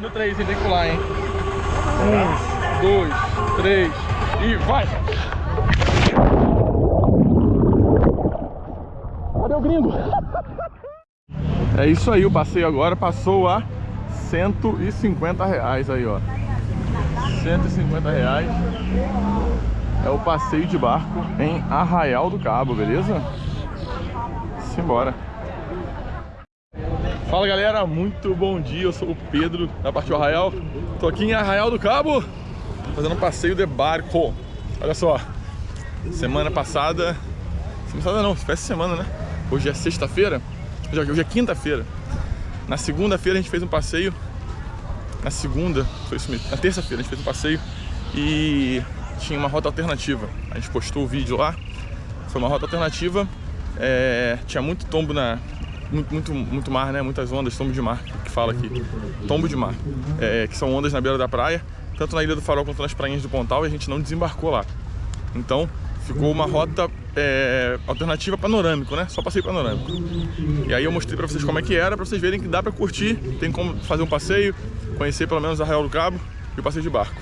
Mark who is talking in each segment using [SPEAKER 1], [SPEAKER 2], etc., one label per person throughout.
[SPEAKER 1] no 3, hein? Tem que pular, hein? Um, dois, três e vai! Cadê o gringo? É isso aí, o passeio agora passou a 150 reais aí, ó. 150 reais é o passeio de barco em Arraial do Cabo, beleza? Simbora. Fala galera, muito bom dia, eu sou o Pedro da Partiu Arraial. Tô aqui em Arraial do Cabo Fazendo um passeio de barco. Olha só, semana passada Semana passada não, essa semana né? Hoje é sexta-feira Hoje é quinta-feira. Na segunda-feira a gente fez um passeio. Na segunda, foi isso mesmo Na terça-feira a gente fez um passeio E tinha uma rota alternativa. A gente postou o vídeo lá Foi uma rota alternativa. É, Tinha muito tombo na, muito, muito, muito mar, né? Muitas ondas, tombo de mar, que fala aqui. Tombo de mar, é, que são ondas na beira da praia, tanto na Ilha do Farol quanto nas prainhas do Pontal, e a gente não desembarcou lá. Então, ficou uma rota é, alternativa panorâmico, né? Só passeio panorâmico. E aí eu mostrei pra vocês como é que era, pra vocês verem que dá pra curtir, tem como fazer um passeio, conhecer pelo menos a Real do Cabo e o passeio de barco.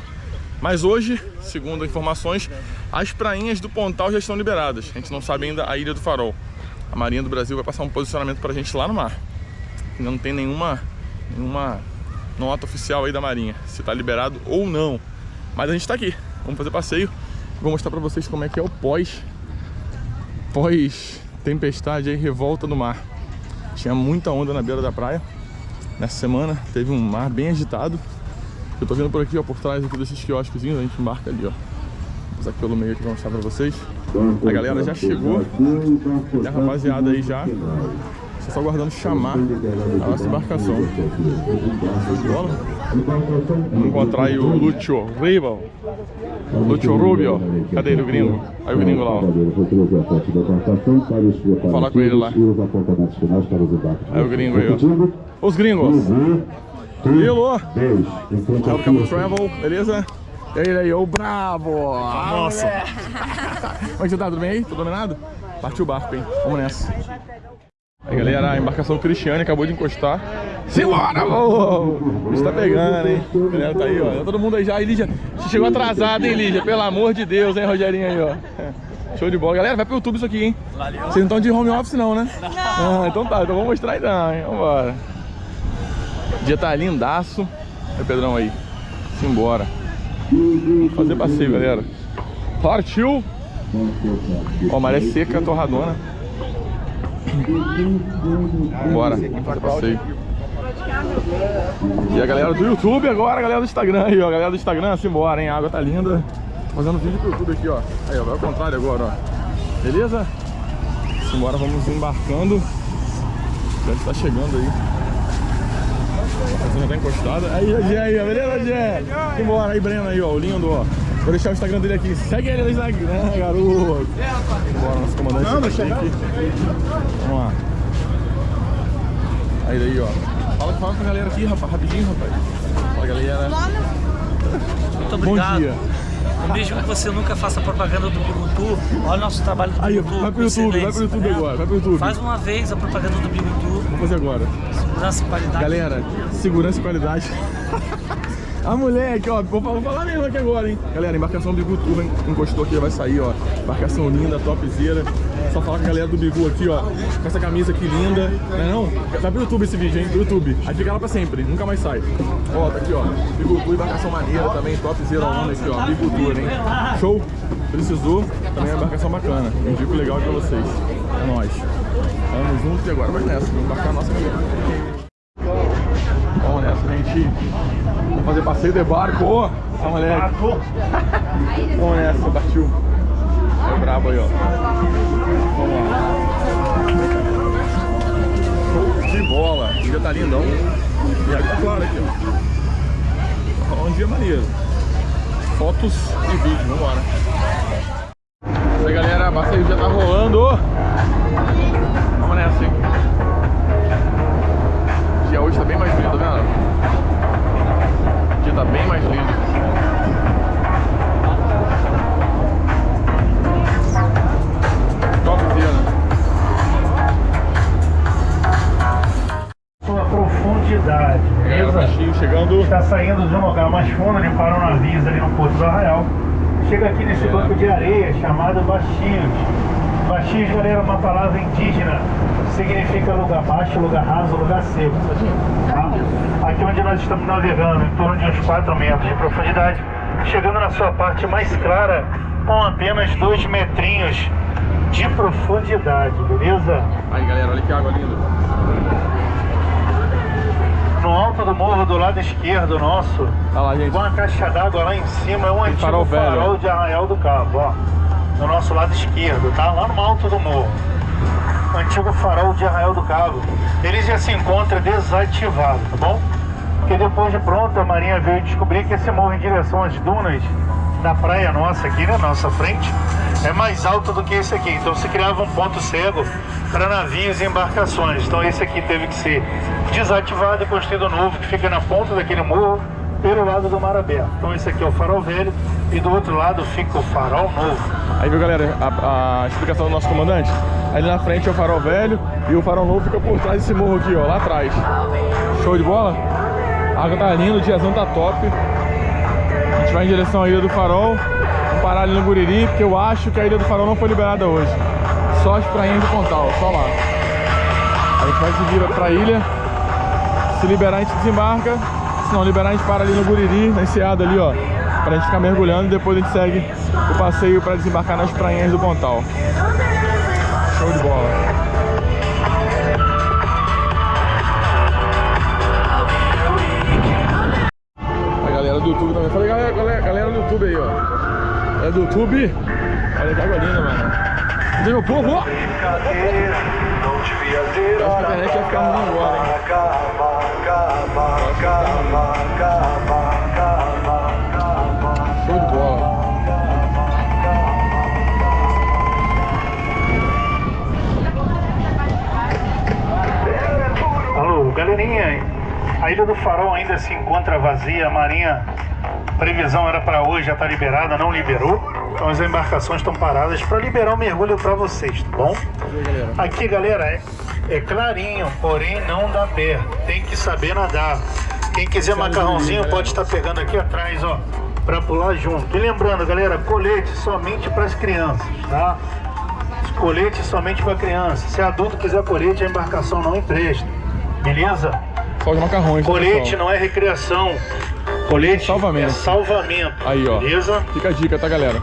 [SPEAKER 1] Mas hoje, segundo informações, as prainhas do Pontal já estão liberadas. A gente não sabe ainda a Ilha do Farol a Marinha do Brasil vai passar um posicionamento pra gente lá no mar. Não tem nenhuma, nenhuma nota oficial aí da Marinha, se tá liberado ou não. Mas a gente tá aqui, vamos fazer passeio. Vou mostrar pra vocês como é que é o pós, pós tempestade aí, revolta no mar. Tinha muita onda na beira da praia. Nessa semana teve um mar bem agitado. Eu tô vendo por aqui, ó, por trás aqui desses quiosquezinhos, a gente embarca ali, ó. Aqui pelo meio aqui pra mostrar pra vocês. A galera já chegou, e a rapaziada aí já. Só só aguardando chamar a nossa embarcação. Vamos encontrar aí o Lúcio Rival. Lúcio Rubio. Cadê ele, o gringo? Aí o gringo lá, ó. Vou falar com ele lá. Aí o gringo aí, ó. Os gringos. Hello. Welcome to travel, beleza? E aí, aí, ô bravo! Nossa! Como é que você tá? Tudo bem aí? Tudo dominado? Partiu o barco, hein? Vamos nessa. Aí, galera, a embarcação Cristiane acabou de encostar. Simbora, ô! O bicho tá pegando, hein? A galera tá aí, ó. Tá todo mundo aí já. Lígia, você chegou atrasado, hein, Lígia? Pelo amor de Deus, hein, Rogerinho aí, ó. Show de bola. Galera, vai pro YouTube isso aqui, hein? Vocês não estão de home office não, né? Não. Ah, então tá, então vamos mostrar aí não, hein? Vambora. O dia tá lindaço. Aí, Pedrão aí. Simbora. Vamos fazer passeio, galera. Partiu! Ó, maré seca, torradona. Bora, passeio. E a galera do YouTube agora, a galera do Instagram aí, ó. A galera do Instagram, simbora, hein? A água tá linda. Fazendo vídeo pro YouTube aqui, ó. Aí, ó, vai ao contrário agora, ó. Beleza? Simbora, vamos embarcando. A gente tá chegando aí. A fazenda tá encostada. Aí, Gé, aí, beleza, Gé? Vambora, aí, Breno aí, ó, o lindo, ó. Vou deixar o Instagram dele aqui. Segue ele no Instagram, garoto. Bora, nosso comandante. Não, tá aqui. Vamos lá. Aí, daí, ó. Fala, fala com a galera aqui, rapaz, rapidinho, rapaz. Fala, galera.
[SPEAKER 2] Muito obrigado.
[SPEAKER 1] Bom dia.
[SPEAKER 2] Mesmo que você nunca faça propaganda do Bigutu, olha o nosso trabalho do
[SPEAKER 1] Aí,
[SPEAKER 2] Bigutu.
[SPEAKER 1] vai pro YouTube, vai pro YouTube agora, vai pro YouTube.
[SPEAKER 2] Faz uma vez a propaganda do Bigutu.
[SPEAKER 1] Vamos fazer agora.
[SPEAKER 2] Segurança e qualidade.
[SPEAKER 1] Galera, segurança e qualidade. A mulher aqui, ó, vou falar, vou falar mesmo aqui agora, hein? Galera, embarcação Bigutu encostou aqui, vai sair, ó. Embarcação linda, topzera. Só falar com a galera do Bigu aqui, ó. Com essa camisa aqui linda. Não é não? Vai pro YouTube esse vídeo, hein? Pro YouTube. Aí fica lá pra sempre, nunca mais sai. Ó, tá aqui, ó. Bigutu, embarcação maneira também, topzera onda aqui, ó. Bigutu, hein? Show? Precisou, também é uma embarcação bacana. Indico legal pra vocês. É nóis. Vamos juntos e agora vai nessa. Vamos embarcar a nossa galera. Vamos nessa, gente. Vamos fazer passeio de barco. Oh, moleque. Vamos nessa, partiu. É brabo aí, ó. Vamos lá. De bola. O dia tá lindão. E agora, claro, aqui, ó. Um dia maneiro. Fotos e vídeo. Vamos embora. Isso aí, galera. O passeio já tá rolando. Vamos nessa, hein. O dia hoje tá bem mais lindo, tá vendo? O dia tá bem mais lindo.
[SPEAKER 2] Sua profundidade.
[SPEAKER 1] Tá cheio, chegando.
[SPEAKER 3] Está saindo de um lugar mais fundo, ele para um navio ali no Porto do Arraial. Chega aqui nesse banco de areia chamado Bastios. Bastios, galera, é uma palavra indígena. Significa lugar baixo, lugar raso, lugar seco. Tá? Aqui onde nós estamos navegando, em torno de uns 4 metros de profundidade, chegando na sua parte mais clara, com apenas 2 metrinhos de profundidade, beleza?
[SPEAKER 1] Aí galera, olha que água linda.
[SPEAKER 3] No alto do morro do lado esquerdo nosso,
[SPEAKER 1] Olha lá, gente.
[SPEAKER 3] uma caixa d'água lá em cima é um antigo
[SPEAKER 1] farol
[SPEAKER 3] farol, de Arraial do Cabo, ó. No nosso lado esquerdo, tá? Lá no alto do morro. Antigo farol de Arraial do Cabo. Ele já se encontra desativado, tá bom? Porque depois de pronto a Marinha veio descobrir que esse morro em direção às dunas da praia nossa aqui, né? Nossa frente, é mais alto do que esse aqui. Então se criava um ponto cego para navios e embarcações. Então esse aqui teve que ser desativado e construído novo, que fica na ponta daquele morro, pelo lado do mar aberto. Então esse aqui é o farol velho e do outro lado fica o farol novo.
[SPEAKER 1] Aí viu galera, a, a explicação do nosso comandante? Ali na frente é o farol velho e o farol novo fica por trás desse morro aqui, ó, lá atrás. Show de bola? A água tá linda, o diazão tá top. A gente vai em direção à Ilha do Farol. Vamos parar ali no Guriri, porque eu acho que a Ilha do Farol não foi liberada hoje. Só as prainhas do Pontal, só lá. A gente vai seguir pra ilha. Se liberar, a gente desembarca. Se não liberar, a gente para ali no Guriri, na enseada ali, ó. Pra gente ficar mergulhando e depois a gente segue o passeio pra desembarcar nas prainhas do Pontal. Show de bola. A galera do YouTube também. Falei, galera, galera, galera do YouTube aí, ó. É do YouTube. Olha que água linda, mano. Meu povo?
[SPEAKER 4] Não devia ter
[SPEAKER 1] Eu acho que a internet ia ficar ruim agora, hein?
[SPEAKER 4] Acaba, acaba, acaba, acaba, acaba, acaba.
[SPEAKER 1] Show de bola.
[SPEAKER 3] Alô, galerinha, a Ilha do Farol ainda se encontra vazia, a Marinha, previsão era para hoje, já está liberada, não liberou. Então as embarcações estão paradas para liberar o mergulho para vocês, tá bom? Aqui, galera, é, é clarinho, porém não dá pé. Tem que saber nadar. Quem quiser macarrãozinho pode estar pegando aqui atrás, ó, para pular junto. E lembrando, galera, colete somente para as crianças, tá? Colete somente para criança. Se adulto quiser colete, a embarcação não empresta. Beleza?
[SPEAKER 1] Só os macarrões, tá,
[SPEAKER 3] Colete não é recreação. Colete
[SPEAKER 1] Salvamento.
[SPEAKER 3] é salvamento.
[SPEAKER 1] Aí, ó.
[SPEAKER 3] Beleza?
[SPEAKER 1] Fica a dica, tá, galera?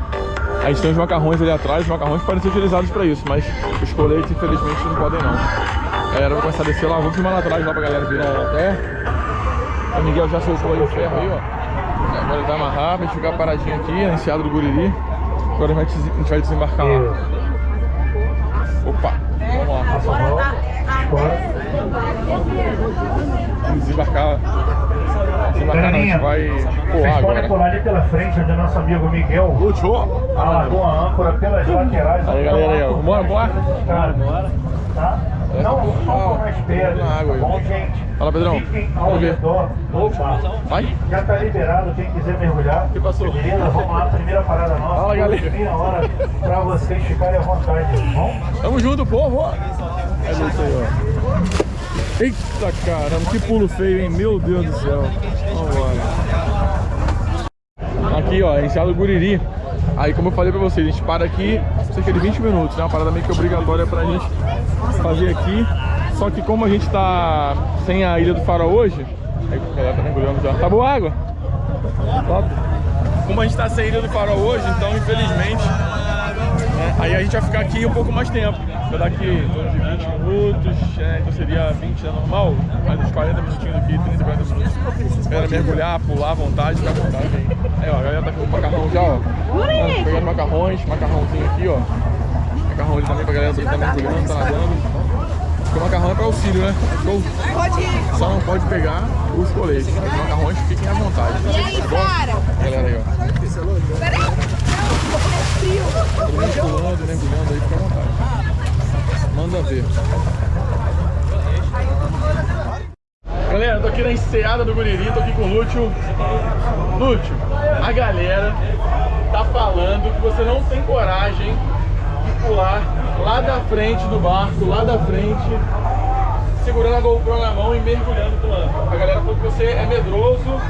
[SPEAKER 1] A gente tem os macarrões ali atrás, os macarrões podem ser utilizados pra isso, mas os coletes, infelizmente, não podem não. A galera vai começar a descer lá, vou filmar lá atrás lá pra galera virar até. O Miguel já soltou aí o ferro aí, ó. Agora ele vai amarrar, gente ficar paradinho aqui, na enseada do Guriri. Agora a gente vai vai desembarcar lá. Opa, vamos lá. Desembarcar. Desembarcar não, a gente vai
[SPEAKER 3] vocês podem pular ali pela frente, onde o nosso amigo Miguel
[SPEAKER 1] Lúcio!
[SPEAKER 3] alagou a âncora pelas laterais.
[SPEAKER 1] Aí, galera, aí, ó. Bora, bora?
[SPEAKER 3] Cara, tá?
[SPEAKER 1] Essa
[SPEAKER 3] Não
[SPEAKER 1] porra,
[SPEAKER 3] sucam
[SPEAKER 1] ó,
[SPEAKER 3] nas pedras, tá bom, gente?
[SPEAKER 1] Fala, Pedrão.
[SPEAKER 3] Fiquem ao redor do bar.
[SPEAKER 1] Vai?
[SPEAKER 3] Já tá liberado, quem quiser mergulhar.
[SPEAKER 1] que passou?
[SPEAKER 3] Beleza, vamos lá, primeira parada nossa.
[SPEAKER 1] Fala, galera.
[SPEAKER 3] Meia hora pra vocês ficarem à vontade, tá bom?
[SPEAKER 1] Tamo junto, povo! É isso aí, ó. Eita caramba, que pulo feio, hein? Meu Deus do céu. Vambora. Aqui, ó, enseada do Guriri. Aí, como eu falei pra vocês, a gente para aqui cerca de 20 minutos, né? Uma parada meio que obrigatória pra gente fazer aqui. Só que como a gente tá sem a Ilha do Farol hoje... Aí, galera tá mergulhando já. Tá boa água? Top. Como a gente tá sem a Ilha do Farol hoje, então, infelizmente... né, Aí a gente vai ficar aqui um pouco mais tempo. Vai dar aqui em torno de 20 minutos, é, então seria 20 é normal, mas uns 40 minutinhos aqui, 30, 40 minutos. Galera mergulhar, pular à vontade, ficar à vontade aí. Aí ó, a galera tá com o macarrão já, ó. Tá pegando macarrões, macarrãozinho aqui, ó. Macarrão ali também pra galera que tá mergulhando, tá nadando. Porque o macarrão é pra auxílio, né? Show? Só não pode pegar os coletes. Os macarrões fiquem à vontade.
[SPEAKER 5] E aí,
[SPEAKER 1] Tá?
[SPEAKER 5] Sara?
[SPEAKER 1] Galera aí, ó. Todo mundo pulando, mergulhando aí, fica à vontade. Manda ver. Galera, tô aqui na enseada do Guriri, tô aqui com o Lúcio. Lúcio, a galera tá falando que você não tem coragem de pular lá da frente do barco, lá da frente, segurando a GoPro na mão e mergulhando pulando. A galera falou que você é medroso,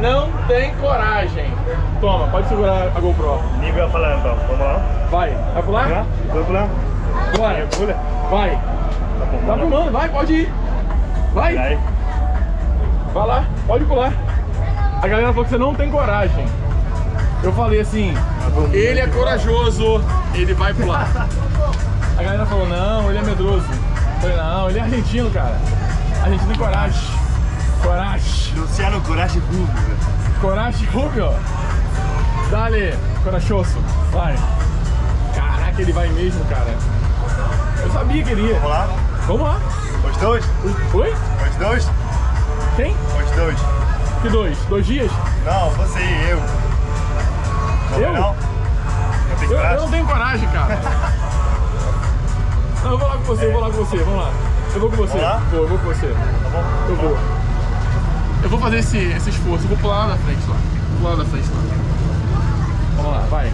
[SPEAKER 1] não tem coragem. Toma, pode segurar a GoPro.
[SPEAKER 3] Nível falando, então. Vamos lá.
[SPEAKER 1] Vai, vai pular?
[SPEAKER 3] Vamos pular.
[SPEAKER 1] Bora.
[SPEAKER 3] Pula.
[SPEAKER 1] Vai.
[SPEAKER 3] Tá bom.
[SPEAKER 1] Tá vai, pode ir. Vai.
[SPEAKER 3] Aí.
[SPEAKER 1] Vai lá, pode pular. A galera falou que você não tem coragem. Eu falei assim, ele é corajoso, ele vai pular. A galera falou, não, ele é medroso. Eu falei, não, ele é argentino, cara. Argentino tem coragem. Coragem.
[SPEAKER 3] Luciano Coragem Rubio.
[SPEAKER 1] Coragem, Rubio. Dale, corajoso. Vai. Caraca, ele vai mesmo, cara. Eu sabia que ele ia.
[SPEAKER 3] Vamos lá.
[SPEAKER 1] Vamos lá.
[SPEAKER 3] Os dois?
[SPEAKER 1] Oi?
[SPEAKER 3] Os dois?
[SPEAKER 1] Tem?
[SPEAKER 3] Os dois.
[SPEAKER 1] Que dois? Dois dias?
[SPEAKER 3] Não, você e eu. Não,
[SPEAKER 1] Eu?
[SPEAKER 3] Não?
[SPEAKER 1] Eu, eu não tenho coragem, cara. Não, eu vou lá com você, eu vou lá com você, vamos lá. Eu vou com você. Vou, eu vou com você.
[SPEAKER 3] Tá bom?
[SPEAKER 1] Eu vou. Eu vou fazer esse, esse esforço, eu vou pular lá na frente lá. Vou pular lá na frente lá. Vamos lá, vai.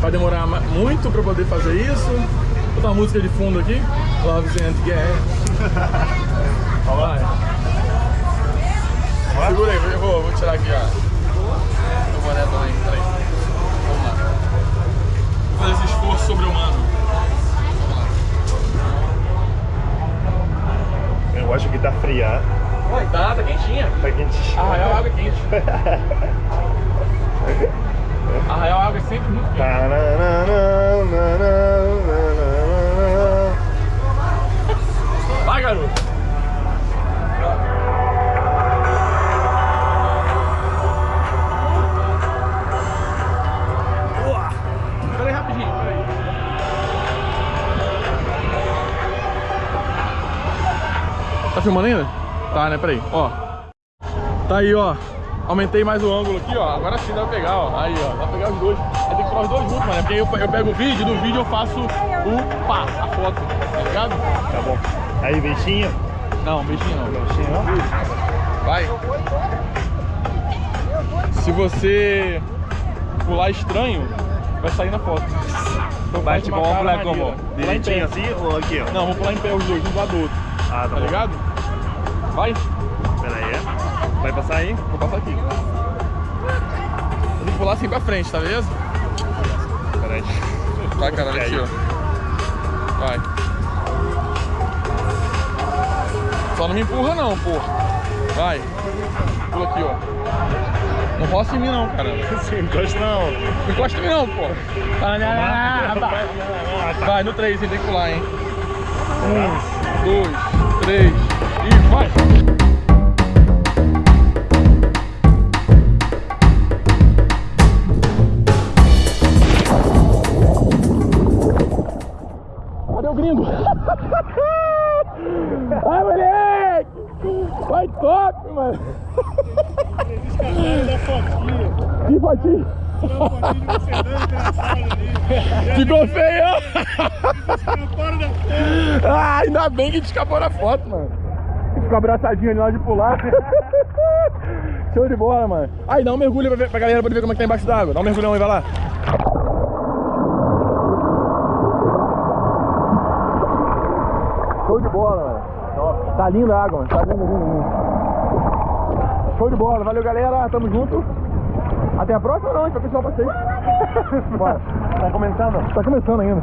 [SPEAKER 1] Vai demorar muito pra poder fazer isso. Vou botar uma música de fundo aqui. Loves and Gas. Vai.
[SPEAKER 3] Lá?
[SPEAKER 1] Segura aí, eu vou, vou tirar aqui ó. o boné também. Peraí. Vamos lá. Vou fazer esse esforço sobre-humano.
[SPEAKER 3] Eu acho que tá fria.
[SPEAKER 1] Vai, tá, tá quentinha.
[SPEAKER 3] Tá quente.
[SPEAKER 1] Arraial água é quente. Arraial água é sempre muito quente. Tá filmando ainda? Tá, né? Peraí, ó. Tá aí, ó. Aumentei mais o ângulo aqui, ó. Agora sim dá pra pegar, ó. Aí, ó. Dá pra pegar os dois. Aí tem que falar os dois juntos, mano. Porque aí eu, eu pego o vídeo, do vídeo eu faço o pá, a foto. Tá ligado?
[SPEAKER 3] Tá bom. Aí, beijinho.
[SPEAKER 1] Não, beijinho não.
[SPEAKER 3] Beijinho, ó.
[SPEAKER 1] Vai. Se você pular estranho, vai sair na foto. Então
[SPEAKER 3] vamos
[SPEAKER 1] cara
[SPEAKER 3] pular como? Direitinho assim ou aqui, ó?
[SPEAKER 1] Não, vou pular em pé os dois, um do lado do outro.
[SPEAKER 3] Ah, tá,
[SPEAKER 1] Tá
[SPEAKER 3] bom.
[SPEAKER 1] ligado? Vai,
[SPEAKER 3] Pera aí. é. Vai passar aí?
[SPEAKER 1] vou passar aqui. Eu que pular assim pra frente, tá beleza?
[SPEAKER 3] Pera aí.
[SPEAKER 1] Vai, caralho, aqui, ó. Vai. Só não me empurra não, pô. Vai. Pula aqui, ó. Não roça em mim não, cara.
[SPEAKER 3] Sim, encosta não.
[SPEAKER 1] Não encosta em mim não, pô. Ah, vai.
[SPEAKER 3] Ah, tá.
[SPEAKER 1] No 3, tem que pular, hein? Um, dois, três e vai! Cadê o gringo? Vai, moleque! Vai top, mano! Que fotinho! Ficou feio! ah, ainda bem que a gente escapou na foto, mano. Ficou abraçadinho ali na hora de pular. Show de bola, mano. Aí, dá um mergulho pra, ver, pra galera poder ver como é que tá embaixo d'água. Dá um mergulhão aí, vai lá. Show de bola, mano. Tá linda a água, mano. Tá lindo, lindo, lindo. Show de bola. Valeu, galera. Tamo junto. Até a próxima não, a gente vai continuar o passeio. Bora.
[SPEAKER 3] Tá começando?
[SPEAKER 1] Tá começando ainda.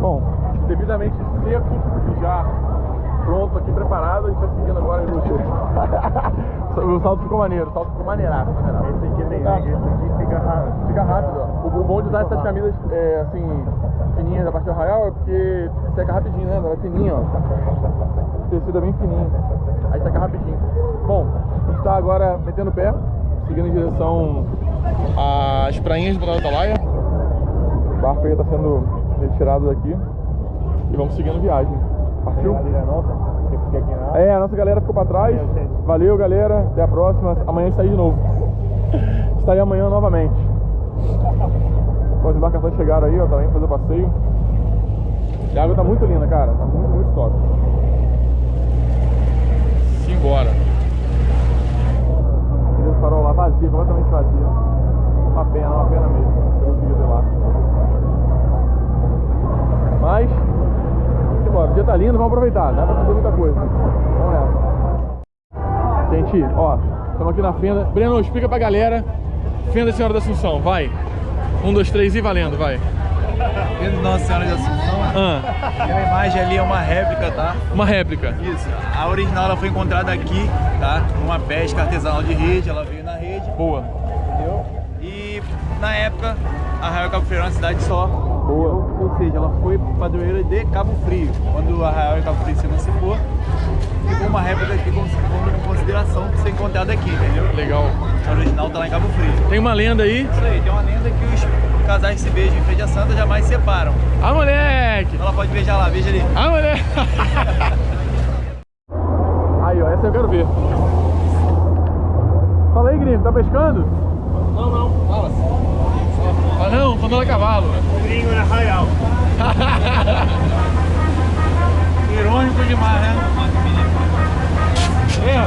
[SPEAKER 1] Bom, devidamente seco e já pronto aqui, preparado, a gente vai seguindo agora no o salto ficou maneiro, o salto ficou maneiraço, maneiraço.
[SPEAKER 3] Esse aqui tem
[SPEAKER 1] Tá.
[SPEAKER 3] esse aqui fica rápido.
[SPEAKER 1] Fica rápido, ó. O, o bom de usar essas camisas é, assim, fininhas da parte do arraial é porque seca rapidinho, né? Ela é fininha, ó. O tecido é bem fininho. Aí seca rapidinho. Bom, a gente tá agora metendo o pé, seguindo em direção às prainhas do Planalto da Laia. O barco aí tá sendo retirado daqui. E vamos seguindo viagem. Partiu?
[SPEAKER 3] É
[SPEAKER 1] a nossa galera ficou pra trás.
[SPEAKER 3] Valeu,
[SPEAKER 1] galera. Até a próxima. Amanhã a gente tá aí de novo. Está aí amanhã novamente. As embarcações chegaram aí, ó, também fazer o passeio. E a água tá muito linda, cara. Tá muito, muito top. Simbora. Aquele farol lá vazio, completamente vazio. Uma pena, uma pena mesmo. Eu não consegui ver lá. Mas, simbora. O dia tá lindo, vamos aproveitar, dá pra fazer muita coisa. Vamos nessa. Gente, ó, estamos aqui na fenda. Breno, explica pra galera. Fenda Senhora da Assunção, vai. Um, dois, três e valendo, vai.
[SPEAKER 5] Vendo Nossa Senhora de Assunção,
[SPEAKER 1] Ah,
[SPEAKER 5] aquela imagem ali é uma réplica, tá?
[SPEAKER 1] uma réplica.
[SPEAKER 5] Isso. A original ela foi encontrada aqui, tá? Numa pesca artesanal de rede, ela veio na rede,
[SPEAKER 1] Boa.
[SPEAKER 5] entendeu? E na época, Arraial Cabo Frio era uma cidade só.
[SPEAKER 1] Boa.
[SPEAKER 5] Ou seja, ela foi padroeira de Cabo Frio. Quando o Arraial e Cabo Frio se emancipou, ficou uma réplica aqui como em consideração de ser encontrada aqui, entendeu?
[SPEAKER 1] Legal.
[SPEAKER 5] A original tá lá em Cabo Frio.
[SPEAKER 1] Tem uma lenda aí.
[SPEAKER 5] Isso aí, tem uma lenda que os casais que se beijam em Feira Santa jamais se separam.
[SPEAKER 1] Ah, moleque!
[SPEAKER 5] Ela pode beijar lá, beija ali.
[SPEAKER 1] Ah, moleque! aí, ó, essa eu quero ver. Fala aí, gringo, tá pescando?
[SPEAKER 3] Não, não,
[SPEAKER 1] não, tô andando a cavalo.
[SPEAKER 3] Gringo na Arraial.
[SPEAKER 5] Irônico demais, né?
[SPEAKER 3] É,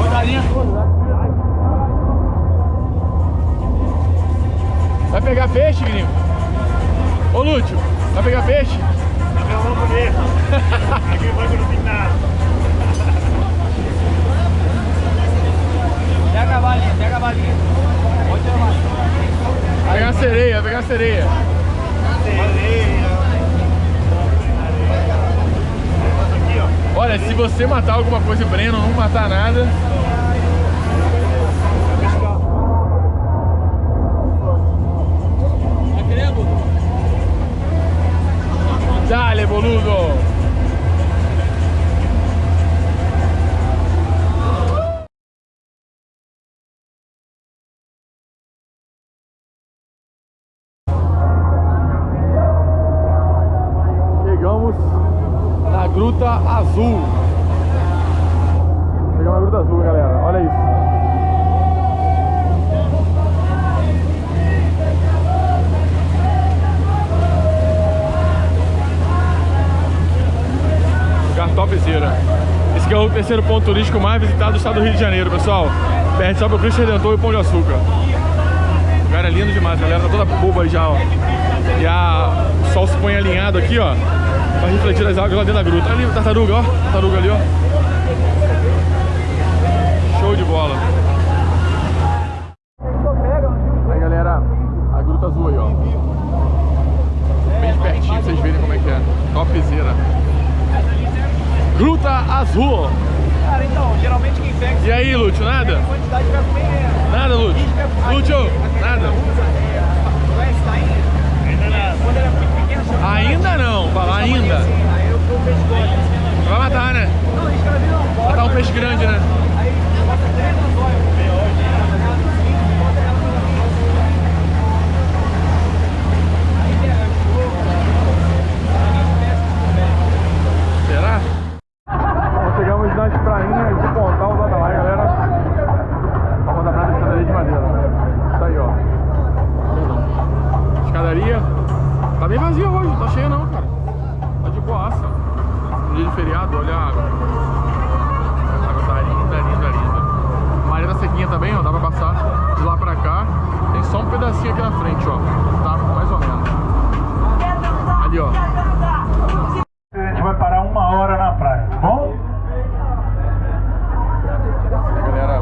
[SPEAKER 3] rodalinha toda.
[SPEAKER 1] Vai pegar peixe, gringo? Ô, Lúcio, vai pegar peixe?
[SPEAKER 3] Eu vou poder. Aqui vai que não tem nada.
[SPEAKER 5] Pega a balinha, pega a balinha. Pode tirar mais.
[SPEAKER 1] Vai pegar sereia, vai pegar sereia.
[SPEAKER 3] Aqui, ó.
[SPEAKER 1] Olha, se você matar alguma coisa Breno não matar nada... terceiro ponto turístico mais visitado do estado do Rio de Janeiro, pessoal. Perde só pro Cristo Redentor e o Pão de Açúcar. O lugar é lindo demais, a galera tá toda boba já, ó. E a... o sol se põe alinhado aqui, ó. Pra refletir as águas lá dentro da gruta. Ali, tartaruga, ó. Tartaruga ali, ó. Show de bola. Aí, galera, a gruta azul aí, ó. Bem pertinho pra vocês verem como é que é. Topzera. Gruta Azul.
[SPEAKER 5] Geralmente quem pega
[SPEAKER 1] E aí, Lúcio, nada? Nada, Lúcio? Lúcio, nada?
[SPEAKER 3] Ainda nada.
[SPEAKER 5] É
[SPEAKER 1] não, fala ainda.
[SPEAKER 5] assim, aí eu dou peixe gordo.
[SPEAKER 1] Vai matar, né? Matar um peixe grande, né?
[SPEAKER 5] Aí bota três anzóias.
[SPEAKER 1] Será? Bom, chegamos nas prainhas de Pontal do Adalai, galera. Vamos andar na escadaria de madeira. Isso aí, ó. Perdão. Escadaria. Tá bem vazia hoje, não tá cheia não, cara. Tá de boaça. Um dia de feriado, olha a água. A água tá linda, linda, linda. A maré tá sequinha também, ó. Dá pra passar de lá pra cá. Tem só um pedacinho aqui na frente, ó. Tá? Mais ou menos. Ali, ó.
[SPEAKER 3] A gente vai parar uma hora na praia, tá bom?
[SPEAKER 1] Galera,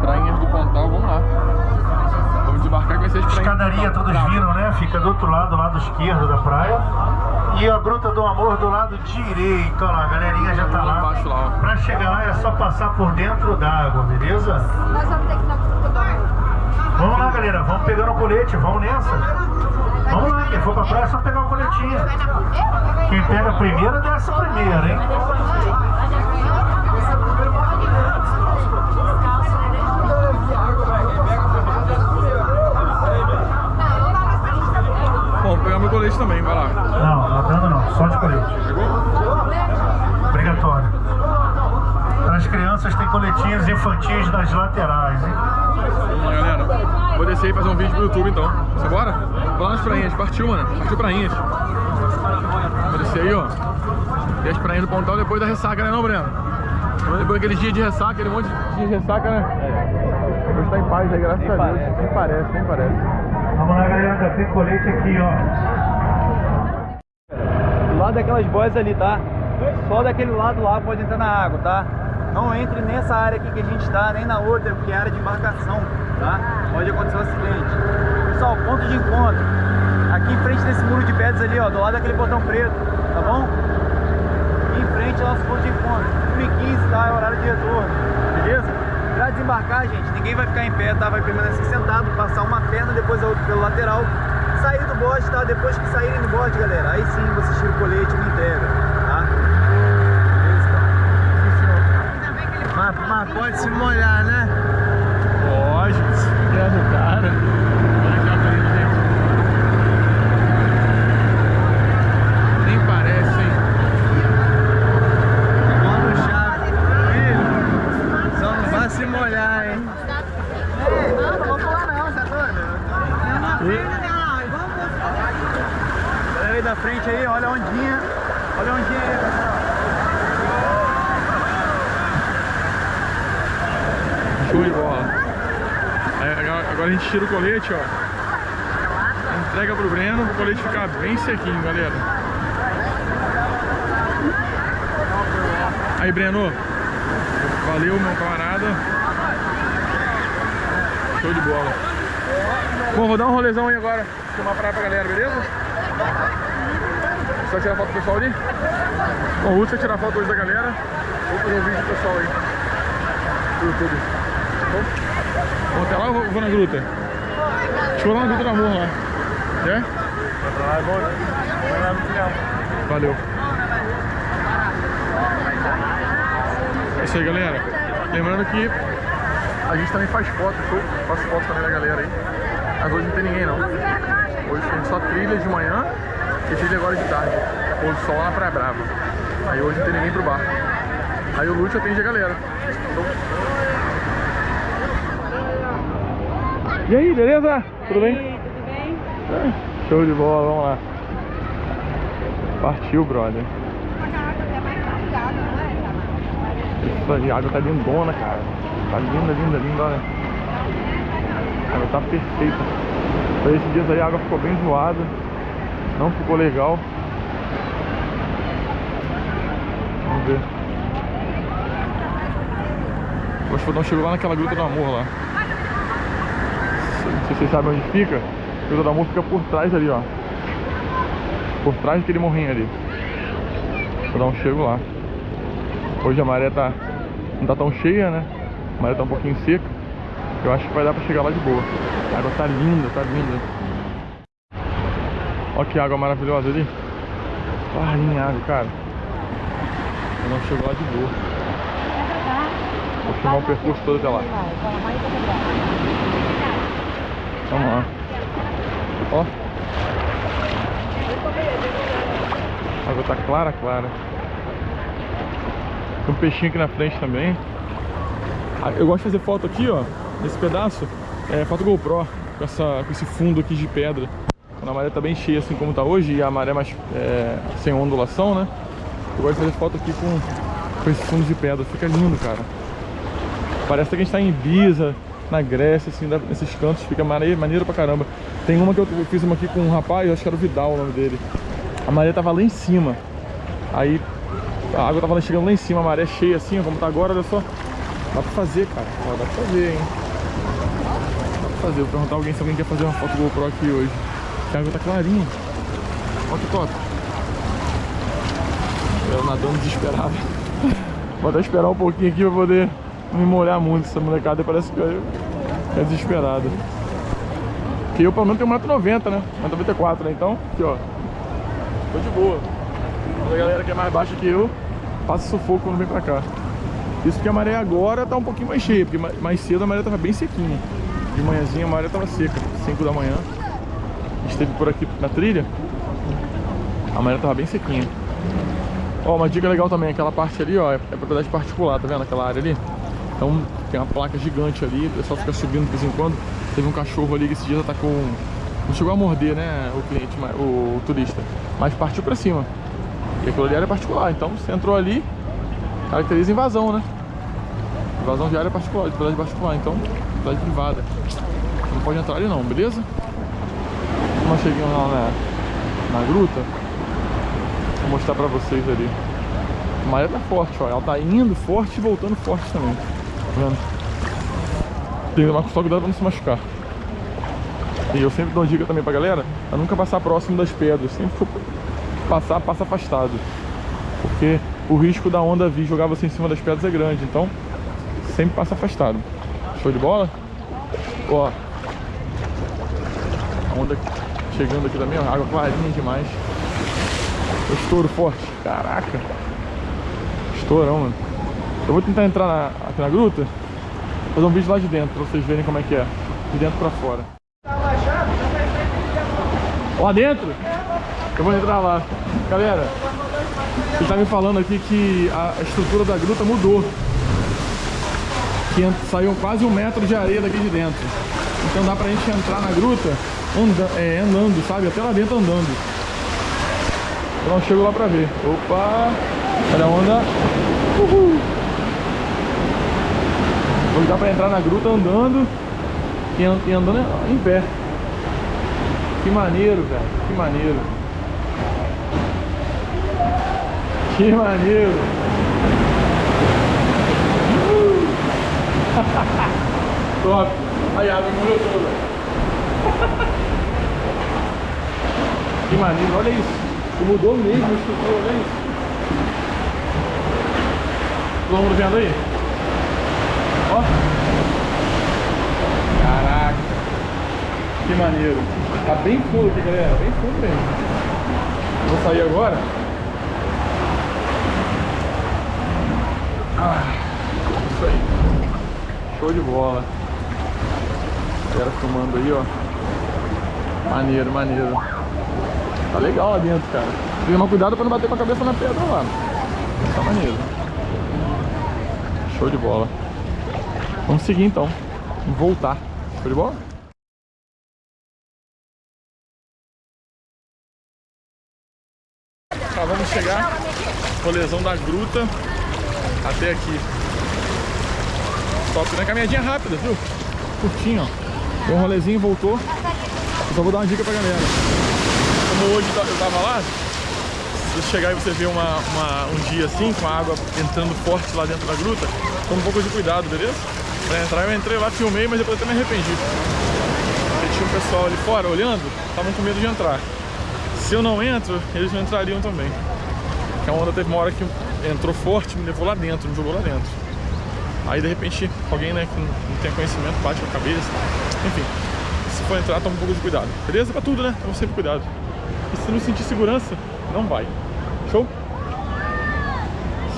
[SPEAKER 1] prainhas do Pontal, vamos lá. Vamos desembarcar e conhecer as prainhas.
[SPEAKER 3] Escadaria,
[SPEAKER 1] do Pontal.
[SPEAKER 3] todos viram, né? Fica do outro lado, do lado esquerdo da praia. E a Gruta do Amor do lado direito. Olha lá, a galerinha já tá
[SPEAKER 1] Lá
[SPEAKER 3] lá.
[SPEAKER 1] embaixo, lá, ó.
[SPEAKER 3] Pra chegar lá é só passar por dentro d'água, beleza?
[SPEAKER 6] Nós vamos ter que ir na.
[SPEAKER 3] Vamos lá, galera. Vamos pegando o colete. Vamos nessa. Vamos lá. Quem for pra praia é só pegar o coletinho.
[SPEAKER 6] Primeira?
[SPEAKER 3] Quem pega primeiro, desce primeiro, hein?
[SPEAKER 1] Bom, vou pegar meu colete também, vai lá.
[SPEAKER 3] Não, nadando não. Só de colete. Obrigatório. Para as crianças tem coletinhos infantis nas laterais, hein?
[SPEAKER 1] E aí, galera, vou descer e fazer um vídeo pro YouTube então. Você bora? Vou lá nas prainhas, partiu, mano. Partiu prainhas. Vou descer aí, ó. E as prainhas do Pontal depois da ressaca, né não, Breno? Depois daquele dia de ressaca, aquele monte de dia de ressaca, né? Hoje tá em paz aí, graças a Deus. Nem parece, nem parece.
[SPEAKER 3] Vamos lá, galera. Já tem colete aqui, ó.
[SPEAKER 5] Daquelas boias ali, tá? Só daquele lado lá pode entrar na água, tá? Não entre nessa área aqui que a gente tá, nem na outra, porque é área de embarcação, tá? Pode acontecer um acidente. Pessoal, ponto de encontro. Aqui em frente desse muro de pedras ali, ó, do lado daquele botão preto, tá bom? Aqui em frente é nosso ponto de encontro. 1h15, tá? É o horário de retorno, beleza? Pra desembarcar, gente, ninguém vai ficar em pé, tá? Vai permanecer sentado, passar uma perna, depois a outra pelo lateral. Do bote, tá? Depois que saírem do bote, galera, aí sim você tira o colete e me entrega, tá?
[SPEAKER 7] Mas, mas pode se molhar, né?
[SPEAKER 1] Pode, é do cara. Olha aqui a carinha, gente. Nem parece, hein?
[SPEAKER 7] Mano chave. Filho, só não vai se molhar, hein?
[SPEAKER 6] Não, não vou falar não, você é doido?
[SPEAKER 5] Galera aí da frente aí, olha a ondinha. Olha a ondinha aí, pessoal.
[SPEAKER 1] Show de bola. Aí, agora- a gente tira o colete, ó. Entrega pro Breno pro colete ficar bem sequinho, galera. Aí, Breno. Valeu, meu camarada. Show de bola. Bom, vou dar um rolezão aí agora. Filmar praia pra galera, beleza? Só tirar foto do pessoal ali? Bom, o Lúcio vai tirar foto hoje da galera. Vou fazer um vídeo do pessoal aí. Do YouTube. Vamos até lá ou vou- vou na gruta? Deixa eu lá na gruta do amor lá. Quer? Valeu. É isso aí, galera. Lembrando que a gente também faz foto, show? Faço foto também da galera aí. Mas hoje não tem ninguém não. Hoje tem só trilha de manhã e trilha agora de tarde. Pôr do sol lá na Praia Brava. Aí hoje não tem ninguém pro bar. Aí o Lúcio atende a galera. Show? E aí, beleza? Tudo bem? Tudo bem? Show de bola, vamos lá. Partiu, brother. Isso aí, a água tá lindona, cara. Tá linda, linda, linda, olha. A água tá perfeita. Pra esses dias aí a água ficou bem zoada. Não ficou legal. Vamos ver. O Fodão chegou lá naquela gruta do amor lá. Se vocês sabem onde fica. A gruta do amor fica por trás ali, ó. Por trás daquele morrinho ali. Vou dar um chego lá. Hoje a maré tá. não tá tão cheia, né? A maré tá um pouquinho seca. Eu acho que vai dar pra chegar lá de boa. A água tá linda, tá linda. Olha que água maravilhosa ali. Clarinha a água, cara. Eu não chegou lá de boa. Vou filmar o percurso todo até lá. Vamos lá. Ó. A água tá clara, clara. Tem um peixinho aqui na frente também. Ah, Eu gosto de fazer foto aqui, ó, nesse pedaço. É foto GoPro, com, essa, com esse fundo aqui de pedra. Quando a maré tá bem cheia, assim como tá hoje, e a maré mais é, sem ondulação, né? Eu gosto de fazer foto aqui com, com esse fundo de pedra. Fica lindo, cara. Parece que a gente tá em Ibiza, na Grécia, assim, nesses cantos. Fica maneiro, maneiro pra caramba. Tem uma que eu, fiz uma aqui com um rapaz, acho que era o Vidal o nome dele. A maré tava lá em cima. Aí a água tava chegando lá em cima, a maré cheia assim, como tá agora, olha só. Dá pra fazer, cara. Ó, dá pra fazer, hein. Dá pra fazer. Vou perguntar alguém se alguém quer fazer uma foto GoPro aqui hoje. A água tá clarinha. Olha que top. Eu nadando desesperado. Vou até esperar um pouquinho aqui pra poder me molhar muito. Essa molecada parece que é desesperada. Porque eu pelo menos tenho 1,90m, né? 1,94m, né? Então, aqui ó. Tô de boa. Mas a galera que é mais baixa que eu passa sufoco quando vem pra cá. Isso porque a maré agora tá um pouquinho mais cheia, porque ma- mais cedo a maré tava bem sequinha. De manhãzinha a maré tava seca, 5 da manhã. A gente esteve por aqui na trilha, a maré tava bem sequinha. Ó, uma dica legal também, aquela parte ali, ó, é é propriedade particular, tá vendo aquela área ali? Então tem uma placa gigante ali, o pessoal fica subindo de vez em quando. Teve um cachorro ali que esse dia tá com. Não chegou a morder, né, o cliente, mas- o turista, mas partiu pra cima. E aquilo ali era particular, então você entrou ali, caracteriza invasão, né? Invasão de área particular, de propriedade particular, então, propriedade privada. Não pode entrar ali não, beleza? Nós chegamos lá na, na gruta, vou mostrar pra vocês ali. A maré tá forte, ó. Ela tá indo forte e voltando forte também. Vendo? Tem que tomar só cuidado pra não se machucar. E eu sempre dou dica também pra galera, a nunca passar próximo das pedras. Sempre for passar, passa afastado. Porque o risco da onda vir jogar você em cima das pedras é grande. Então, sempre passa afastado. Show de bola? Ó. A onda chegando aqui também, ó. Água clarinha demais. Estouro forte. Caraca. Estourão, mano. Eu vou tentar entrar na- aqui na gruta, fazer um vídeo lá de dentro, pra vocês verem como é que é. De dentro pra fora. Lá dentro? Eu vou entrar lá. Galera, ele tá me falando aqui que a estrutura da gruta mudou. Que saiu quase um metro de areia daqui de dentro. Então dá pra gente entrar na gruta anda, é, andando, sabe? Até lá dentro andando. Eu não chego lá pra ver. Opa! Olha a onda. Uhul! Dá pra entrar na gruta andando e, an- andando em pé. Que maneiro, velho. Que maneiro. Que maneiro. Top. Aí a água molhou toda. Que maneiro. Olha isso. Mudou mesmo a estrutura. Olha isso. Todo mundo vendo aí? Ó. Caraca. Que maneiro. Tá bem fundo aqui, galera. Bem fundo mesmo. Vou sair agora. Ah, isso aí. Show de bola. Galera filmando aí, ó. Maneiro, maneiro. Tá legal lá dentro, cara. Tomar cuidado pra não bater com a cabeça na pedra lá. Tá maneiro. Show de bola. Vamos seguir então. Voltar. Show de bola? Chegar. Rolezão da gruta até aqui. Top, né? Caminhadinha rápida, viu? Curtinho, ó. Deu um rolezinho, voltou. Eu só vou dar uma dica pra galera. Como hoje eu tava lá, se você chegar e você ver uma, uma- um dia assim, com a água entrando forte lá dentro da gruta, toma um pouco de cuidado, beleza? Pra entrar eu entrei lá, filmei, mas depois até me arrependi. Porque tinha um pessoal ali fora olhando, estavam com medo de entrar. Se eu não entro, eles não entrariam também. Porque a onda teve uma hora que entrou forte, me levou lá dentro, me jogou lá dentro. Aí de repente alguém né, que não tem conhecimento bate a cabeça. Enfim, se for entrar, toma um pouco de cuidado. Beleza? Pra tudo, né? Toma sempre cuidado. E se não sentir segurança, não vai. Show?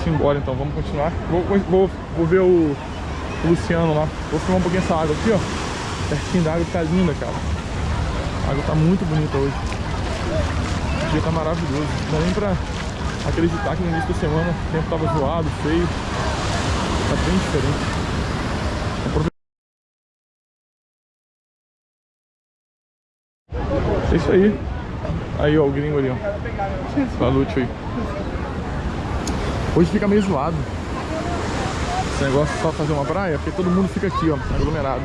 [SPEAKER 1] Simbora então, vamos continuar. Vou, vou, vou ver o, o Luciano lá. Vou filmar um pouquinho essa água aqui, ó. Pertinho da água, tá linda, cara. A água tá muito bonita hoje. O dia tá maravilhoso. Não dá nem pra acreditar que no início da semana o tempo tava zoado, feio. Tá bem diferente. É isso aí. Aí, ó, o gringo ali, ó. Salute aí. Hoje fica meio zoado. Esse negócio só fazer uma praia, porque todo mundo fica aqui, ó, aglomerado.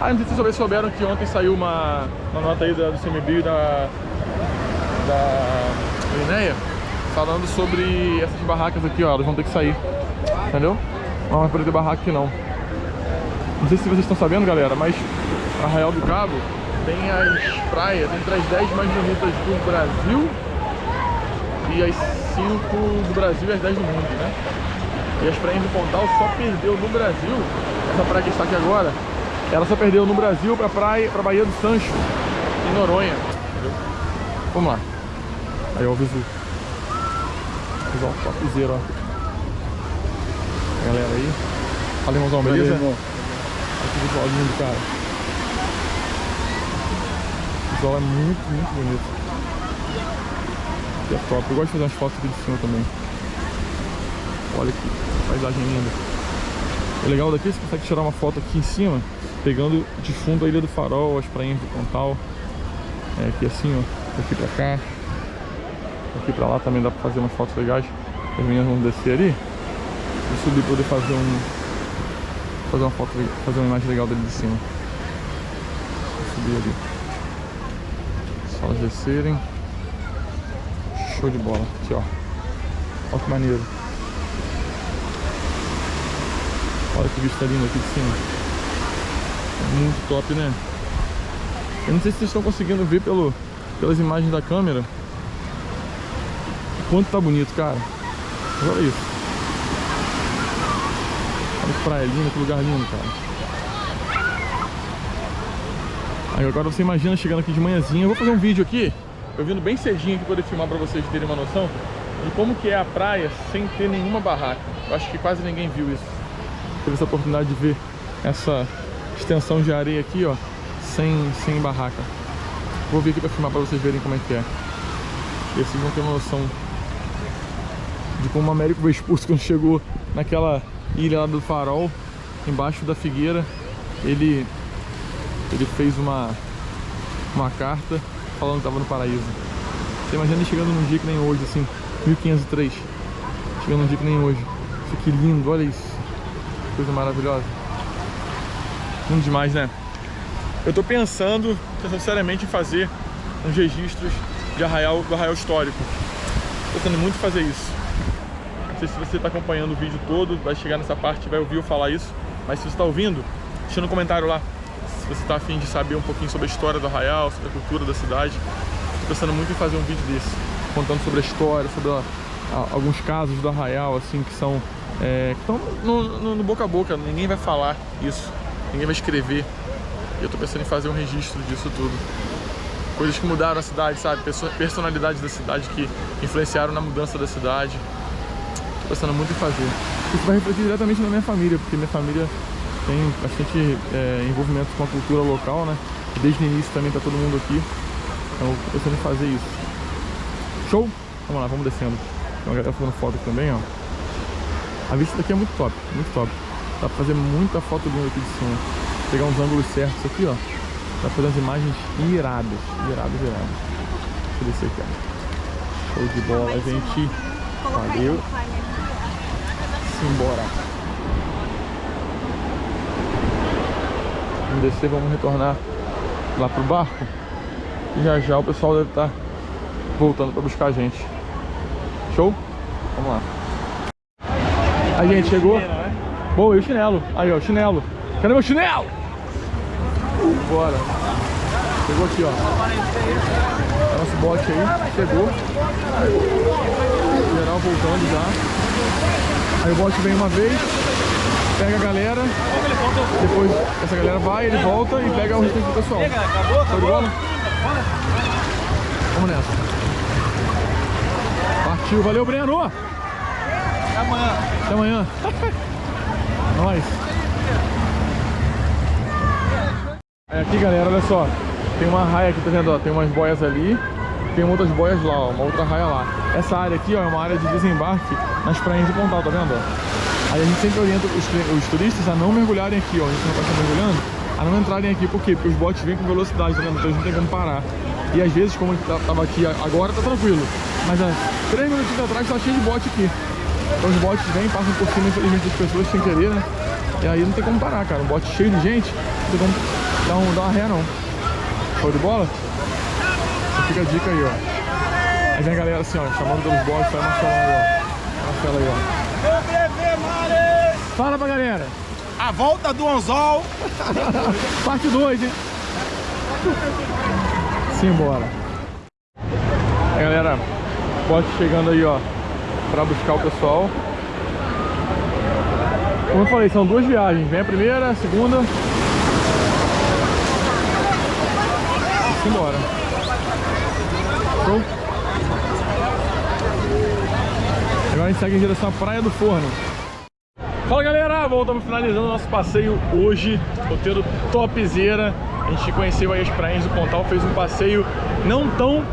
[SPEAKER 1] Ah, não sei se vocês souberam que ontem saiu uma, uma nota aí do CMB da, da Lineia falando sobre essas barracas aqui, ó, elas vão ter que sair. Entendeu? Não vai poder ter barraca aqui não. Não sei se vocês estão sabendo, galera, mas Arraial do Cabo tem as praias entre as 10 mais bonitas do Brasil e as 5 do Brasil e as 10 do mundo, né? E as praias do Pontal só perdeu no Brasil, essa praia que está aqui agora, ela só perdeu no Brasil pra praia, pra Baía do Sancho, em Noronha. Entendeu? Vamos lá. Aí ó, o visu. Visual topzera, ó. Galera aí. Fala, irmãozão, beleza? Olha que visual lindo, cara. O visual é muito, muito bonito. E é top. Eu gosto de fazer umas fotos aqui de cima também. Olha que paisagem linda. O legal daqui é que você consegue tirar uma foto aqui em cima, pegando de fundo a Ilha do Farol, as prainhas do Pontal. É, aqui assim, ó. Daqui pra cá. Daqui pra lá também dá pra fazer umas fotos legais. As meninas vão descer ali. Vou subir pra poder fazer um. Fazer uma foto, fazer uma imagem legal dele de cima. Vou subir ali. Só elas descerem. Show de bola. Aqui, ó. Olha que maneiro. Olha que vista linda aqui de cima. Muito top, né? Eu não sei se vocês estão conseguindo ver pelo, pelas imagens da câmera. Quanto tá bonito, cara. Olha isso. Olha que praia linda, que lugar lindo, cara. Aí agora você imagina chegando aqui de manhãzinha. Eu vou fazer um vídeo aqui, eu vindo bem cedinho aqui poder filmar pra vocês terem uma noção de como que é a praia sem ter nenhuma barraca. Eu acho que quase ninguém viu isso. Teve essa oportunidade de ver essa extensão de areia aqui, ó, sem, sem barraca. Vou vir aqui pra filmar pra vocês verem como é que é. E vocês vão ter uma noção de como o Américo Vespucci quando chegou naquela ilha lá do farol, embaixo da figueira, ele ele fez uma uma carta falando que estava no paraíso. Você imagina ele chegando num dia que nem hoje, assim, 1503. Chegando num dia que nem hoje. Isso que lindo, olha isso. Coisa maravilhosa. Lindo demais, né? Eu tô pensando, seriamente em fazer uns registros de arraial, do arraial histórico. Tô tentando muito fazer isso. Não sei se você está acompanhando o vídeo todo, vai chegar nessa parte vai ouvir eu falar isso. Mas se você está ouvindo, deixa no comentário lá se você está afim de saber um pouquinho sobre a história do Arraial, sobre a cultura da cidade. Estou pensando muito em fazer um vídeo desse, contando sobre a história, sobre a- a- alguns casos do Arraial, assim, que são... é, que estão no, no- no boca a boca, ninguém vai falar isso, ninguém vai escrever. E eu estou pensando em fazer um registro disso tudo. Coisas que mudaram a cidade, sabe? Perso- Personalidades da cidade que influenciaram na mudança da cidade. Pensando muito em fazer. Isso vai refletir diretamente na minha família, porque minha família tem bastante é, envolvimento com a cultura local, né? Desde o início também tá todo mundo aqui. Então eu tô pensando em fazer isso. Show? Vamos lá, vamos descendo. Tem uma galera fazendo foto aqui também, ó. A vista daqui é muito top, muito top. Dá pra fazer muita foto linda aqui de cima. Pegar uns ângulos certos aqui, ó. Dá pra fazer umas imagens iradas, iradas, iradas. Deixa eu descer aqui, ó. Show de bola, gente. Valeu. Simbora. Vamos descer, vamos retornar lá pro barco. E já já o pessoal deve estar voltando para buscar a gente. Show? Vamos lá. A gente chegou. Boa, e o chinelo? Aí, ó, o chinelo. Cadê meu chinelo? Bora. Chegou aqui, ó. É Nosso bote aí, chegou. Geral voltando já. Aí o bote vem uma vez, pega a galera, depois essa galera vai, ele volta e pega o restante do pessoal. Show de bola? Vamos nessa. Partiu, valeu Breno! Até amanhã. Até amanhã. Nós. É aqui galera, olha só. Tem uma raia aqui, tá vendo? ó? Tem umas boias ali. Tem outras boias lá, ó, uma outra raia lá. Essa área aqui ó, é uma área de desembarque nas praias de Pontal, tá vendo? Aí a gente sempre orienta os, os turistas a não mergulharem aqui, ó. A gente não estar mergulhando, a não entrarem aqui, por quê? Porque os botes vêm com velocidade, tá vendo? Então a gente não tem como parar. E às vezes, como a gente tá- tava aqui agora, tá tranquilo. Mas há três minutinhos atrás tá cheio de bote aqui. Então os botes vêm, passam por cima, infelizmente, das pessoas sem querer, né? E aí não tem como parar, cara. Um bote cheio de gente, não tem como dar uma ré, não. Show de bola? Fica a dica aí, ó. Aí vem a galera assim, ó, chamando pelos botes, vai martelando, ó. Martela aí, ó. Fala pra galera.
[SPEAKER 8] A volta do anzol.
[SPEAKER 1] Parte 2, hein? Simbora. Aí, galera, bote chegando aí, ó, pra buscar o pessoal. Como eu falei, são duas viagens. Vem a primeira, a segunda. Simbora. Agora a gente segue em direção à Praia do Forno. Fala galera, voltamos finalizando nosso passeio hoje, roteiro topzera. A gente conheceu aí as praias do Pontal, fez um passeio não tão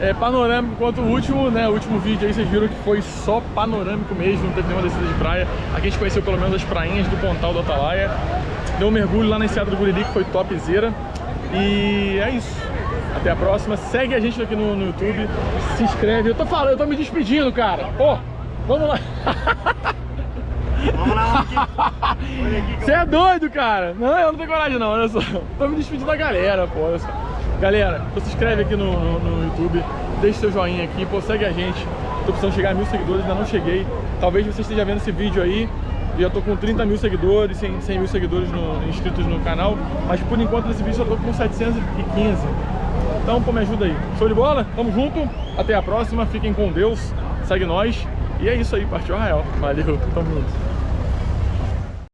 [SPEAKER 1] é, panorâmico quanto o último, né? O último vídeo aí vocês viram que foi só panorâmico mesmo, não teve nenhuma descida de praia. Aqui a gente conheceu pelo menos as prainhas do Pontal do Atalaia. Deu um mergulho lá na Enseada do Guriri, que foi topzera. E é isso. Até a próxima. Segue a gente aqui no, no YouTube. Se inscreve. Eu tô falando, eu tô me despedindo, cara. Pô, vamos lá.
[SPEAKER 3] Vamos lá.
[SPEAKER 1] Você é doido, cara? Não, eu não tenho coragem não, olha só. Tô me despedindo da galera, pô, olha só. Galera, se inscreve aqui no, no, no YouTube, deixa seu joinha aqui, pô, segue a gente. Tô precisando chegar a mil seguidores, ainda não cheguei. Talvez você esteja vendo esse vídeo aí já tô com 30 mil seguidores, 100, 100 mil seguidores no, inscritos no canal, mas por enquanto nesse vídeo eu tô com 715. Então, pô, me ajuda aí. Show de bola? Tamo junto. Até a próxima. Fiquem com Deus. Segue nós. E é isso aí. Partiu Arraial. Valeu. Tamo junto.